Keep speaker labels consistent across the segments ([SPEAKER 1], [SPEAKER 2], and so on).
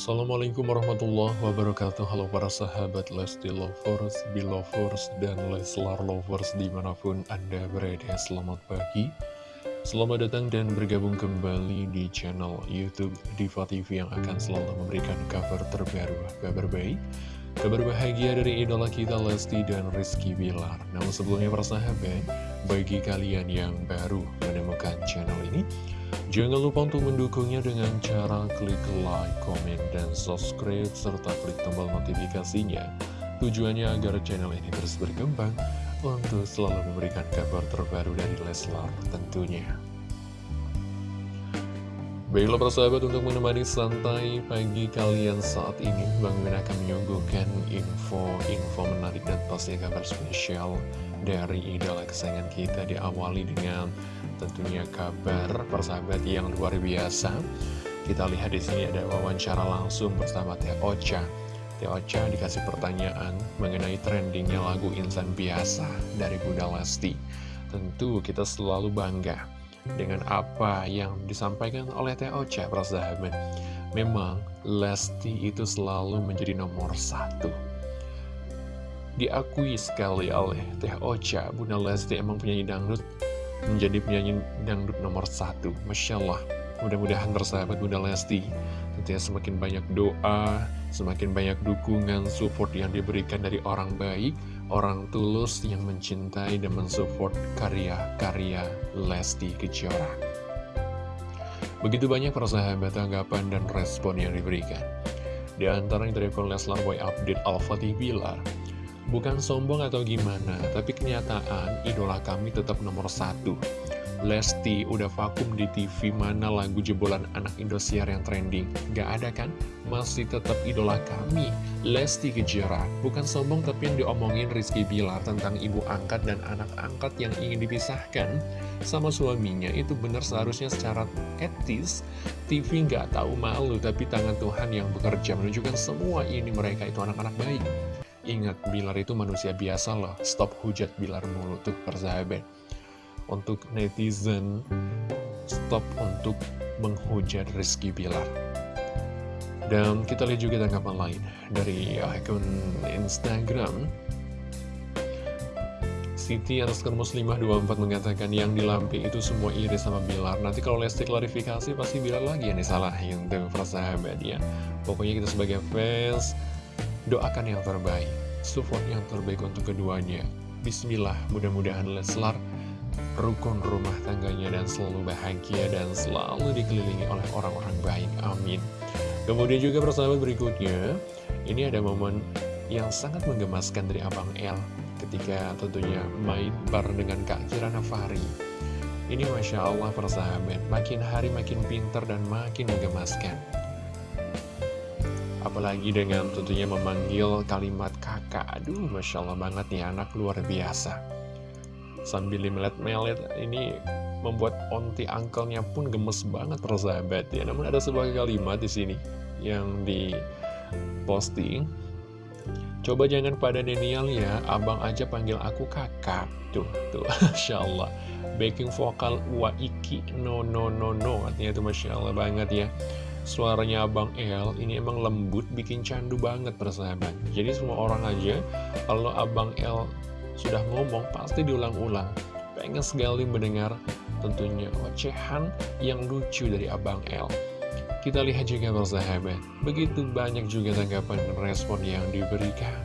[SPEAKER 1] Assalamualaikum warahmatullahi wabarakatuh. Halo para sahabat Lesti Lovers, Belovers, dan Leslar Lovers di mana pun Anda berada. Selamat pagi. Selamat datang dan bergabung kembali di channel Youtube Diva TV Yang akan selalu memberikan kabar terbaru Kabar baik, kabar bahagia dari idola kita Lesti dan Rizky Bilar Namun sebelumnya para sahabat Bagi kalian yang baru menemukan channel ini Jangan lupa untuk mendukungnya dengan cara klik like, komen, dan subscribe, serta klik tombol notifikasinya. Tujuannya agar channel ini terus berkembang untuk selalu memberikan kabar terbaru dari Leslar tentunya. Baiklah persahabat untuk menemani santai pagi kalian saat ini Bang Min akan menyuguhkan info-info menarik dan pasti kabar spesial dari idola kesayangan kita diawali dengan tentunya kabar persahabat yang luar biasa. Kita lihat di sini ada wawancara langsung bersama Teh Ocha. Teh Ocha dikasih pertanyaan mengenai trendingnya lagu Insan Biasa dari Bunda Lesti. Tentu kita selalu bangga dengan apa yang disampaikan oleh Ocha, persahabat. Memang Lesti itu selalu menjadi nomor satu diakui sekali oleh Teh Ocha Bunda Lesti emang penyanyi dangdut menjadi penyanyi dangdut nomor satu. Masya Allah, mudah-mudahan bersahabat Bunda Lesti. Tentunya semakin banyak doa, semakin banyak dukungan, support yang diberikan dari orang baik, orang tulus yang mencintai dan mensupport karya-karya Lesti Kejora. Begitu banyak persahabat tanggapan dan respon yang diberikan. Di antara yang dari Leslar Boy Update Al-Fatih Bilar, Bukan sombong atau gimana, tapi kenyataan idola kami tetap nomor satu. Lesti udah vakum di TV mana lagu jebolan anak Indosiar yang trending. Gak ada kan? Masih tetap idola kami, Lesti Kejora. Bukan sombong tapi yang diomongin Rizky Bilar tentang ibu angkat dan anak angkat yang ingin dipisahkan sama suaminya. Itu benar seharusnya secara etis, TV gak tahu malu tapi tangan Tuhan yang bekerja menunjukkan semua ini mereka itu anak-anak baik. Ingat, Bilar itu manusia biasa loh. Stop hujat Bilar mulu tuh persahabat. Untuk netizen, stop untuk menghujat Rizky Bilar. Dan kita lihat juga tanggapan lain dari akun Instagram. Siti underscore muslimah 24 mengatakan yang dilampi itu semua iri sama Bilar. Nanti kalau Lesti klarifikasi pasti Bilar lagi yang disalahin tuh persahabat ya. Pokoknya kita sebagai fans Doakan yang terbaik, support yang terbaik untuk keduanya. Bismillah, mudah-mudahan Leslar rukun rumah tangganya dan selalu bahagia dan selalu dikelilingi oleh orang-orang baik. Amin. Kemudian juga persahabat berikutnya, ini ada momen yang sangat menggemaskan dari Abang L ketika tentunya main bareng dengan Kak Kirana Fari. Ini Masya Allah persahabat, makin hari makin pinter dan makin menggemaskan. Apalagi dengan tentunya memanggil kalimat kakak Aduh, Masya Allah banget nih anak luar biasa Sambil melet-melet ini membuat onti angkelnya pun gemes banget persahabat. Ya Namun ada sebuah kalimat di sini yang di posting Coba jangan pada Denial ya, abang aja panggil aku kakak. Tuh, tuh, Masya Allah Backing vokal Waiki no no no no. Artinya itu Masya Allah banget ya. Suaranya Abang El ini emang lembut, bikin candu banget persahabat. Jadi semua orang aja, kalau Abang El sudah ngomong, pasti diulang-ulang. Pengen sekali mendengar tentunya ocehan yang lucu dari Abang El. Kita lihat juga persahabat, begitu banyak juga tanggapan dan respon yang diberikan.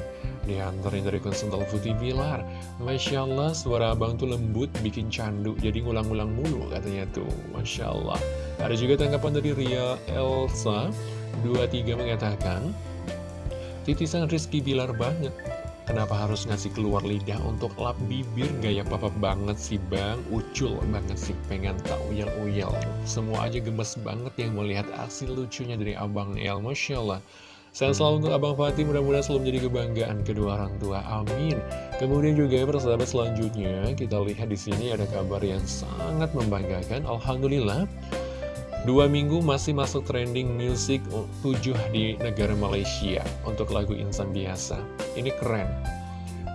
[SPEAKER 1] Di antaranya dari konsultan Putih Bilar Masya Allah suara abang tuh lembut bikin candu Jadi ngulang-ngulang mulu katanya tuh Masya Allah Ada juga tanggapan dari Ria Elsa 23 mengatakan Titisan Rizky Bilar banget Kenapa harus ngasih keluar lidah untuk lap bibir Gaya papa banget sih bang Ucul banget sih pengen tak uyel-uyel Semua aja gemes banget yang melihat hasil lucunya dari Abang El Masya Allah Sehat selalu untuk Abang Fatih, mudah-mudahan selalu menjadi kebanggaan kedua orang tua. Amin. Kemudian juga persahabat selanjutnya, kita lihat di sini ada kabar yang sangat membanggakan. Alhamdulillah, dua minggu masih masuk trending music 7 di negara Malaysia untuk lagu Insan Biasa. Ini keren.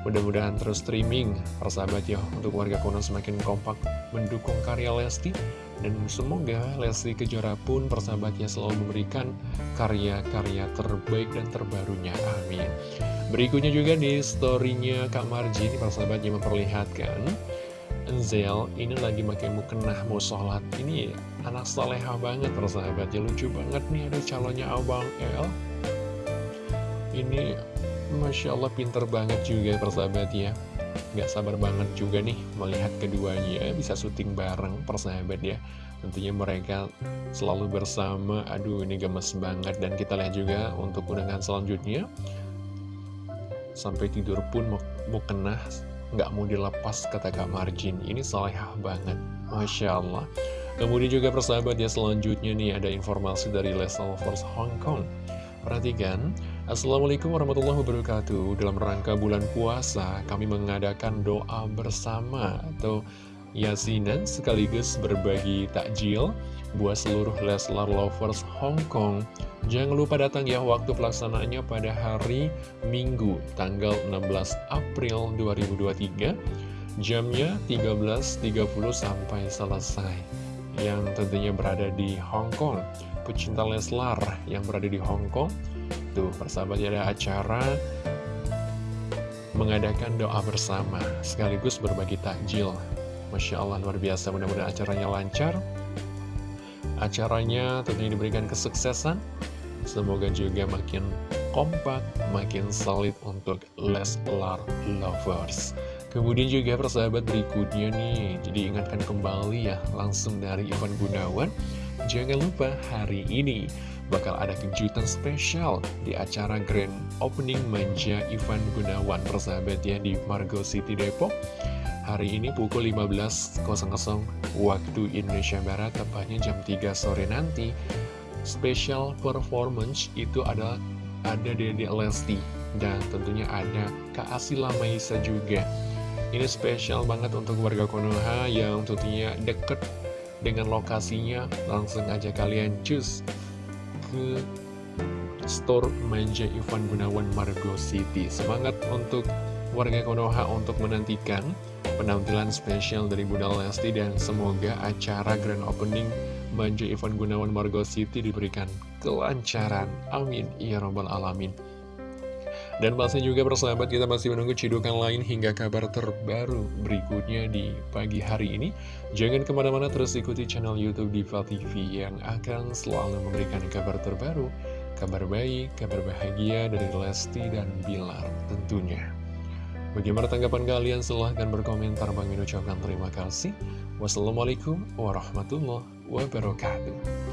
[SPEAKER 1] Mudah-mudahan terus streaming, persahabat ya, untuk warga konon semakin kompak mendukung karya Lesti Dan semoga Lesti Kejora pun persahabatnya selalu memberikan karya-karya terbaik dan terbarunya. Amin. Berikutnya juga di storynya Kak Marjin, persahabatnya memperlihatkan Enzel ini lagi pakai mukena mau sholat. Ini anak soleha banget persahabatnya, lucu banget nih ada calonnya Abang El. Ini Masya Allah pinter banget juga persahabat ya Gak sabar banget juga nih melihat keduanya bisa syuting bareng persahabat ya. Tentunya mereka selalu bersama, aduh ini gemes banget. Dan kita lihat juga untuk undangan selanjutnya. Sampai tidur pun mau, mau kena, nggak mau dilepas kata Kak Marjin. Ini salehah banget, Masya Allah Kemudian juga persahabat ya selanjutnya nih ada informasi dari Les Lovers Hong Kong. Perhatikan, Assalamualaikum warahmatullahi wabarakatuh. Dalam rangka bulan puasa, kami mengadakan doa bersama Atau yasinan sekaligus berbagi takjil Buat seluruh Leslar Lovers Hong Kong. Jangan lupa datang ya waktu pelaksanaannya pada hari Minggu Tanggal 16 April 2023 Jamnya 13.30 sampai selesai Yang tentunya berada di Hong Kong. Pecinta Leslar yang berada di Hong Kong. Tuh persahabatnya ada acara mengadakan doa bersama sekaligus berbagi takjil. Masya Allah luar biasa. Mudah-mudahan acaranya lancar. Acaranya tentunya diberikan kesuksesan. Semoga juga makin kompak makin solid untuk Leslar Lovers Kemudian juga persahabat berikutnya nih Jadi ingatkan kembali ya Langsung dari Ivan Gunawan Jangan lupa hari ini bakal ada kejutan spesial di acara Grand Opening Manja Ivan Gunawan persahabat ya di Margo City Depok. Hari ini pukul 15.00 waktu Indonesia Barat, tepatnya jam 3 sore nanti. Special performance itu adalah ada Dede Lesti dan tentunya ada Kak Asila Maisa juga. Ini spesial banget untuk warga Konoha yang tentunya deket dengan lokasinya. Langsung aja kalian cus ke store Manja Ivan Gunawan Margo City. Semangat untuk warga Konoha untuk menantikan penampilan spesial dari Bunda Lesti dan semoga acara grand opening Manja Ivan Gunawan Margo City diberikan kelancaran. Amin. Ya robbal alamin dan pasti juga persahabat kita masih menunggu cidukan lain hingga kabar terbaru berikutnya di pagi hari ini. Jangan ke mana-mana terus ikuti channel Youtube Diva TV yang akan selalu memberikan kabar terbaru, kabar baik, kabar bahagia dari Lesti dan Bilar tentunya. Bagaimana tanggapan kalian? Silahkan berkomentar. Bang Min terima kasih. Wassalamualaikum warahmatullahi wabarakatuh.